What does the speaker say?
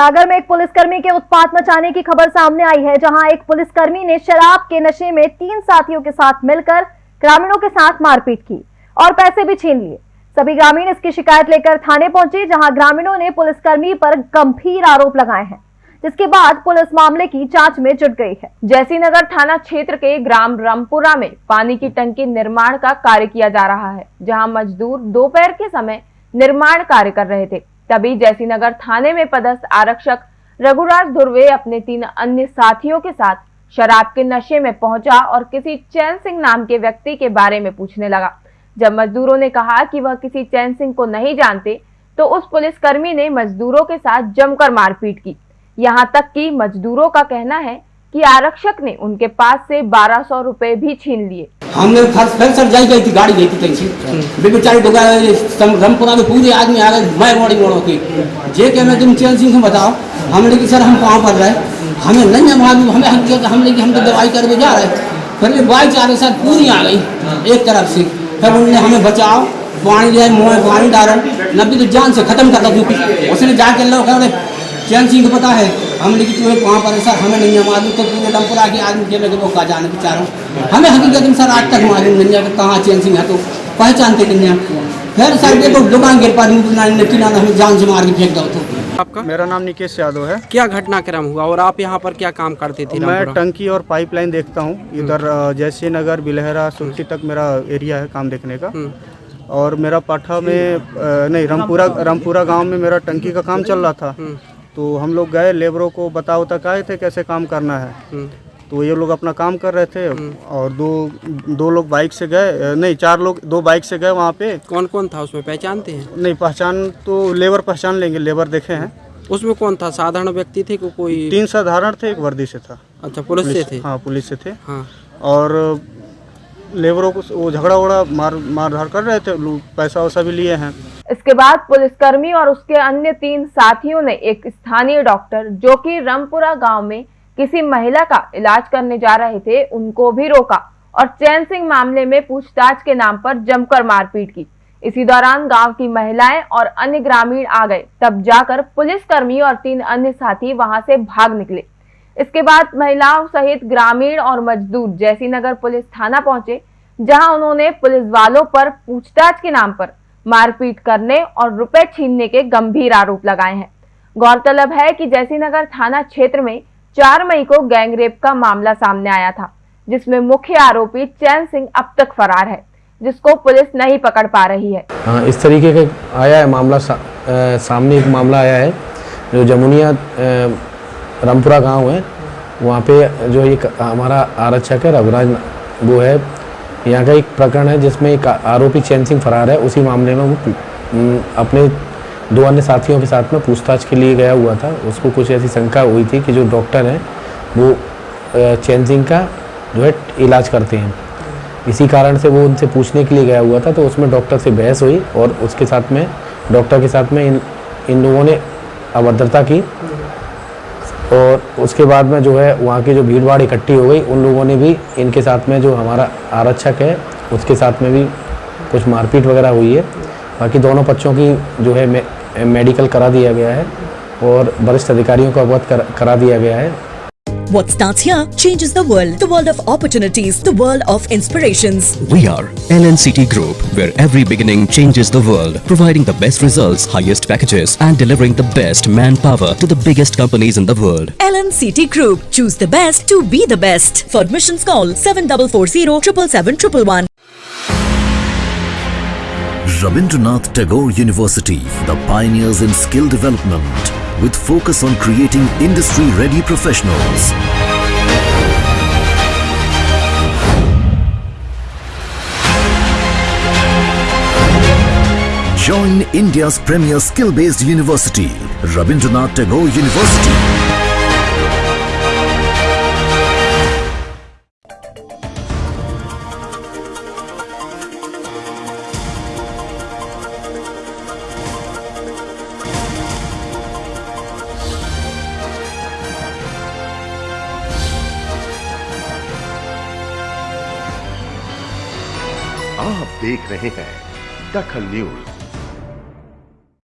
सागर में एक पुलिसकर्मी के उत्पात मचाने की खबर सामने आई है, जहाँ एक पुलिसकर्मी ने शराब के नशे में तीन साथियों के साथ मिलकर ग्रामीणों के साथ मारपीट की और पैसे भी छीन लिए। सभी ग्रामीण इसकी शिकायत लेकर थाने पहुँचे, जहाँ ग्रामीणों ने पुलिसकर्मी पर गंभीर आरोप लगाए हैं, जिसके बाद पुलिस मामले की जाँच में जुट गई है। जैसी नगर थाना क्षेत्र के ग्राम रामपुरा में पानी की टंकी निर्माण का कार्य किया जा रहा है, जहाँ मजदूर दोपहर के समय निर्माण कार्य कर रहे थे। तभी जैसी नगर थाने में पदस्थ आरक्षक रघुराज धुर्वे अपने तीन अन्य साथियों के साथ शराब के नशे में पहुँचा और किसी चैन सिंह नाम के व्यक्ति के बारे में पूछने लगा। जब मजदूरों ने कहा कि वह किसी चैन सिंह को नहीं जानते तो उस पुलिसकर्मी ने मजदूरों के साथ जमकर मारपीट की। यहाँ तक कि मजदूरों का कहना है कि आरक्षक ने उनके पास से बारह सौ रुपए भी छीन लिए। हमने फ़र्स्ट फिर सर जाई गई थी गाड़ी गई थी कहीं से। बे बेचारी डुगा रमपुरा में पूरे आदमी आ गए मैं मोड़ी मोड़ो की जे के मैं तुम चैन सिंह से बताओ हमने कि सर हम कहाँ पर रहे? हमें नहीं है मालूम हमें हम किया हमने कि हम तो दवाई करके जा रहे फिर भी बाइक चार सर पूरी आ गई एक तरफ़ से। फिर उन्होंने हमें बचाओ पानी जो है मुँह में पानी डालो नब्बे तो जान से खत्म कर दो उसने जाके लोग चैन सिंह को पता है हमने कि तुम्हें वहाँ पर सर हमें नहीं मालूम तो पूरे डमपुरा के आदमी के लगे लोग का जाने बेचारों। हमें हकीकत में सर आज तक मालूम नहीं है कि कहाँ चैन सिंह है तो पहचानते नहीं हैं। फिर सर देखो दुकान गिर पा किनारा हमें जान से मार के फेंक दो तो। आपका? मेरा नाम निकेश यादव है। क्या घटनाक्रम हुआ और आप यहाँ पर क्या काम करते थे मैं टंकी और पाइपलाइन देखता हूँ इधर जैसे नगर बिलहरा सुरखी तक मेरा एरिया है काम देखने का। और मेरा पाठा में नहीं रामपुरा रामपुरा गाँव में मेरा टंकी का काम चल रहा था। तो हम लोग गए लेबरों को बताओ उता आए थे कैसे काम करना है। हम्म। तो ये लोग अपना काम कर रहे थे हम्म। और दो दो लोग बाइक से गए नहीं चार लोग दो बाइक से गए वहाँ पे। कौन कौन था उसमें पहचानते हैं? नहीं पहचान तो लेबर पहचान लेंगे लेबर देखे हैं। उसमें कौन था साधारण व्यक्ति थे को कोई? तीन साधारण थे एक वर्दी से था। अच्छा पुलिस से थे? हाँ पुलिस से थे। हाँ। और लेबरों को वो झगड़ा वगड़ा मार मार धार कर रहे थे पैसा वैसा भी लिए हैं। इसके बाद पुलिसकर्मी और उसके अन्य तीन साथियों ने एक स्थानीय डॉक्टर, जो कि रामपुरा गाँव में किसी महिला का इलाज करने जा रहे थे, उनको भी रोका और चैन सिंह मामले में पूछताछ के नाम पर जमकर मारपीट की। इसी दौरान गाँव की महिलाएँ और अन्य ग्रामीण आ गए। तब जाकर पुलिसकर्मी और तीन अन्य साथी वहाँ से भाग निकले। इसके बाद महिलाओं सहित ग्रामीण और मजदूर जैसी नगर पुलिस थाना पहुँचे, जहाँ उन्होंने पुलिस वालों पर पूछताछ के नाम पर मारपीट करने और रुपए छीनने के गंभीर आरोप लगाए हैं। गौरतलब है कि जैसीनगर थाना क्षेत्र में 4 मई को गैंगरेप का मामला सामने आया था जिसमें मुख्य आरोपी चैन सिंह अब तक फरार है जिसको पुलिस नहीं पकड़ पा रही है। हाँ इस तरीके का आया है मामला सा, आ, सामने एक मामला आया है जो जमुनिया रामपुरा गाँव है वहाँ पे जो एक हमारा आरक्षक है रघुराज वो है यहाँ का एक प्रकरण है जिसमें एक आरोपी चैन सिंह फरार है। उसी मामले में वो अपने दो अन्य साथियों के साथ में पूछताछ के लिए गया हुआ था। उसको कुछ ऐसी शंका हुई थी कि जो डॉक्टर हैं, वो चैन सिंह का जो है, इलाज करते हैं। इसी कारण से वो उनसे पूछने के लिए गया हुआ था। तो उसमें डॉक्टर से बहस हुई और उसके साथ में, डॉक्टर के साथ में इन इन लोगों ने अभद्रता की और उसके बाद में जो है वहाँ की जो भीड़ भाड़ इकट्ठी हो गई उन लोगों ने भी इनके साथ में जो हमारा आरक्षक है उसके साथ में भी कुछ मारपीट वगैरह हुई है। बाकी दोनों पक्षों की जो है मे, मेडिकल करा दिया गया है और वरिष्ठ अधिकारियों को अवगत कर, करा दिया गया है। What starts here changes the world. The world of opportunities. The world of inspirations. We are LNCT Group, where every beginning changes the world. Providing the best results, highest packages and delivering the best manpower to the biggest companies in the world. LNCT Group. Choose the best to be the best. For admissions call 7440 777 Rabindranath Tagore University, the pioneers in skill development with focus on creating industry-ready professionals. Join India's premier skill-based university, Rabindranath Tagore University. आप देख रहे हैं दखल news.